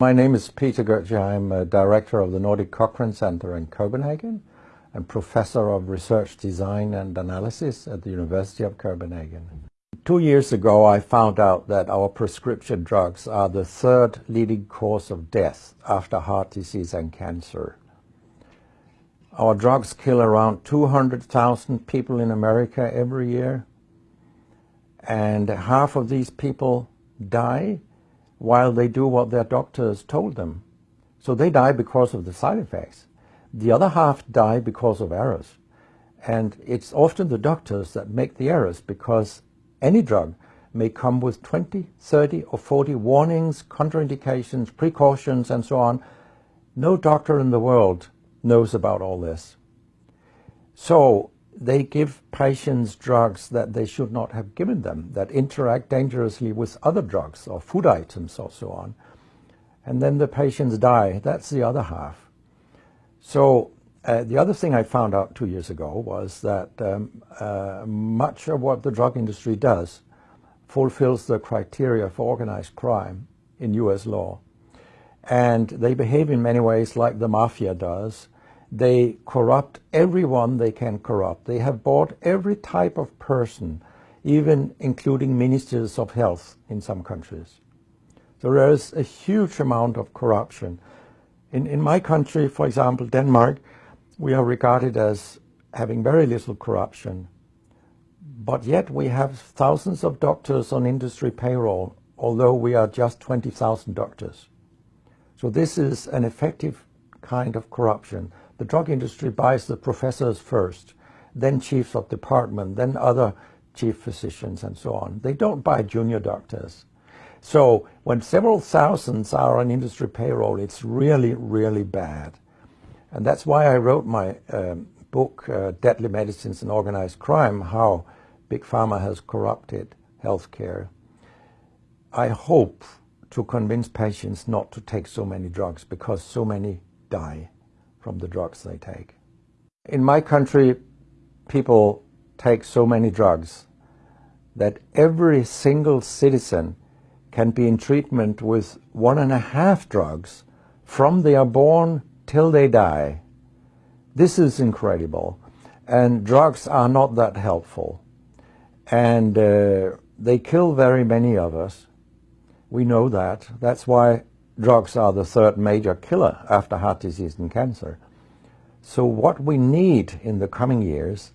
My name is Peter Gøtzsche. I'm a director of the Nordic Cochrane Center in Copenhagen and professor of research design and analysis at the University of Copenhagen. Two years ago I found out that our prescription drugs are the third leading cause of death after heart disease and cancer. Our drugs kill around 200,000 people in America every year and half of these people die while they do what their doctors told them. So they die because of the side effects. The other half die because of errors. And it's often the doctors that make the errors because any drug may come with 20, 30 or 40 warnings, contraindications, precautions and so on. No doctor in the world knows about all this. So they give patients drugs that they should not have given them, that interact dangerously with other drugs or food items or so on. And then the patients die. That's the other half. So uh, the other thing I found out two years ago was that um, uh, much of what the drug industry does fulfills the criteria for organized crime in US law. And they behave in many ways like the mafia does, they corrupt everyone they can corrupt. They have bought every type of person, even including ministers of health in some countries. So there is a huge amount of corruption. In, in my country, for example, Denmark, we are regarded as having very little corruption. But yet we have thousands of doctors on industry payroll, although we are just 20,000 doctors. So this is an effective kind of corruption. The drug industry buys the professors first, then chiefs of department, then other chief physicians and so on. They don't buy junior doctors. So when several thousands are on industry payroll, it's really, really bad. And that's why I wrote my um, book, uh, Deadly Medicines and Organized Crime, How Big Pharma Has Corrupted Healthcare. I hope to convince patients not to take so many drugs because so many die from the drugs they take. In my country, people take so many drugs that every single citizen can be in treatment with one and a half drugs from they are born till they die. This is incredible. And drugs are not that helpful. And uh, they kill very many of us. We know that. That's why drugs are the third major killer after heart disease and cancer. So what we need in the coming years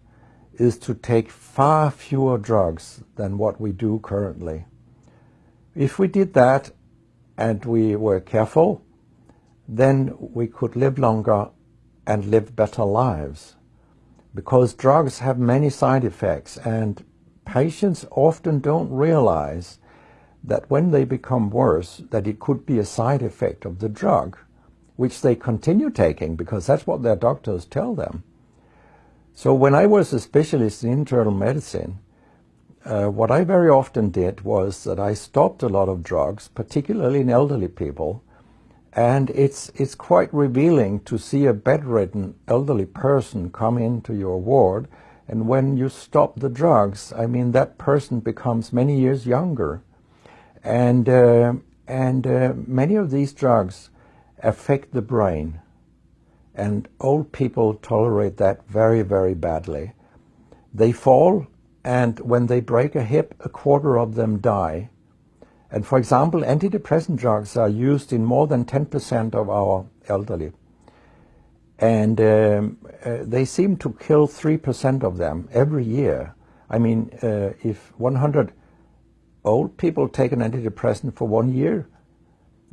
is to take far fewer drugs than what we do currently. If we did that and we were careful, then we could live longer and live better lives. Because drugs have many side effects and patients often don't realize that when they become worse, that it could be a side effect of the drug, which they continue taking because that's what their doctors tell them. So when I was a specialist in internal medicine, uh, what I very often did was that I stopped a lot of drugs, particularly in elderly people, and it's, it's quite revealing to see a bedridden elderly person come into your ward, and when you stop the drugs, I mean, that person becomes many years younger and, uh, and uh, many of these drugs affect the brain. And old people tolerate that very, very badly. They fall, and when they break a hip, a quarter of them die. And for example, antidepressant drugs are used in more than 10% of our elderly. And um, uh, they seem to kill 3% of them every year. I mean, uh, if 100 old people take an antidepressant for one year,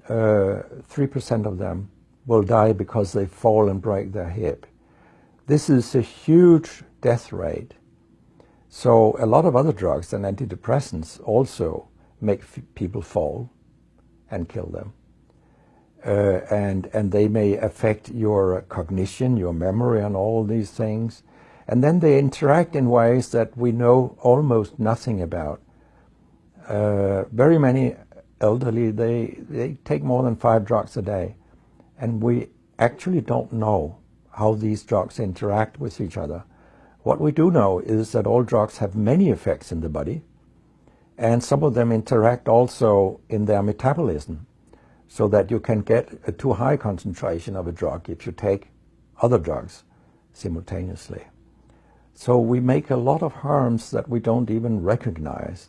3% uh, of them will die because they fall and break their hip. This is a huge death rate. So a lot of other drugs than antidepressants also make people fall and kill them. Uh, and, and they may affect your cognition, your memory and all these things. And then they interact in ways that we know almost nothing about. Uh, very many elderly, they, they take more than five drugs a day. And we actually don't know how these drugs interact with each other. What we do know is that all drugs have many effects in the body, and some of them interact also in their metabolism. so that you can get a too high concentration of a drug if you take other drugs simultaneously. So we make a lot of harms that we don't even recognize.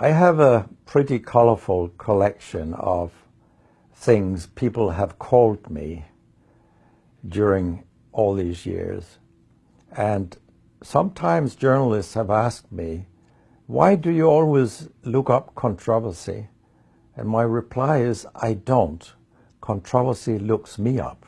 I have a pretty colorful collection of things people have called me during all these years. And sometimes journalists have asked me, why do you always look up controversy? And my reply is, I don't. Controversy looks me up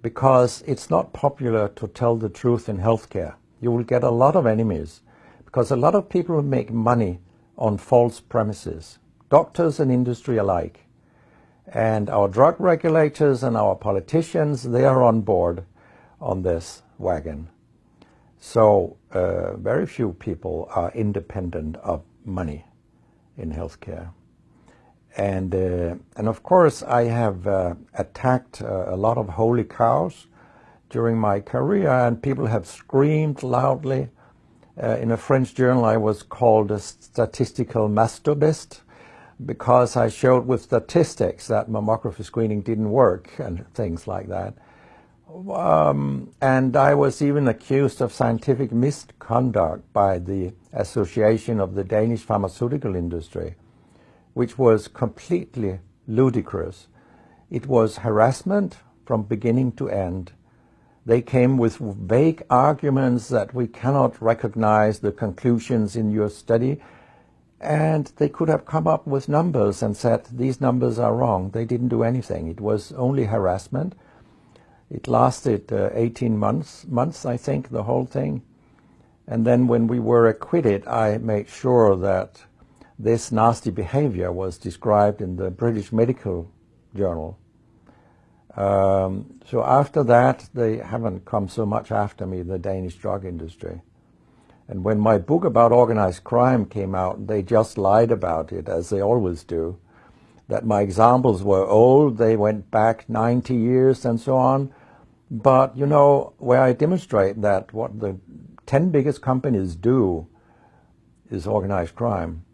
because it's not popular to tell the truth in healthcare. You will get a lot of enemies because a lot of people make money on false premises, doctors and industry alike. And our drug regulators and our politicians, they are on board on this wagon. So uh, very few people are independent of money in healthcare. And, uh, and of course, I have uh, attacked uh, a lot of holy cows during my career, and people have screamed loudly. Uh, in a French journal, I was called a statistical masturbist because I showed with statistics that mammography screening didn't work and things like that. Um, and I was even accused of scientific misconduct by the Association of the Danish Pharmaceutical Industry which was completely ludicrous. It was harassment from beginning to end. They came with vague arguments that we cannot recognize the conclusions in your study, and they could have come up with numbers and said, these numbers are wrong. They didn't do anything. It was only harassment. It lasted uh, 18 months, months, I think, the whole thing. And then when we were acquitted, I made sure that this nasty behavior was described in the British Medical Journal. Um, so after that, they haven't come so much after me, the Danish drug industry. And when my book about organized crime came out, they just lied about it, as they always do. That my examples were old, they went back 90 years and so on. But, you know, where I demonstrate that what the 10 biggest companies do is organized crime,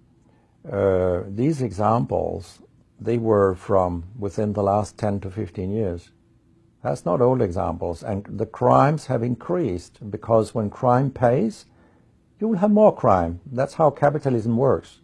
uh, these examples, they were from within the last 10 to 15 years. That's not old examples. And the crimes have increased because when crime pays, you will have more crime. That's how capitalism works.